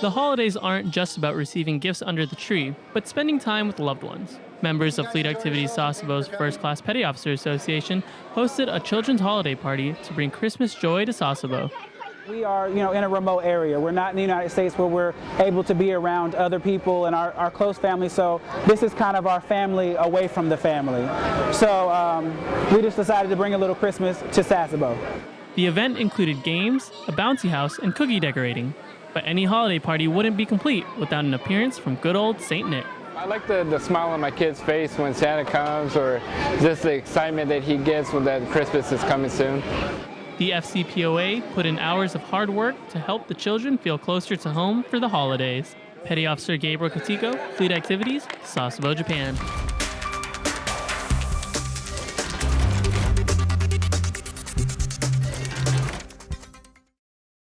The holidays aren't just about receiving gifts under the tree, but spending time with loved ones. Members of Fleet Activities Sasebo's First Class Petty Officer Association hosted a children's holiday party to bring Christmas joy to Sasebo. We are, you know, in a remote area. We're not in the United States where we're able to be around other people and our, our close family. So this is kind of our family away from the family. So um, we just decided to bring a little Christmas to Sasebo. The event included games, a bouncy house, and cookie decorating. But any holiday party wouldn't be complete without an appearance from good old St. Nick. I like the, the smile on my kid's face when Santa comes or just the excitement that he gets when that Christmas is coming soon. The FCPOA put in hours of hard work to help the children feel closer to home for the holidays. Petty Officer Gabriel Katiko, Fleet Activities, Sasebo, Japan.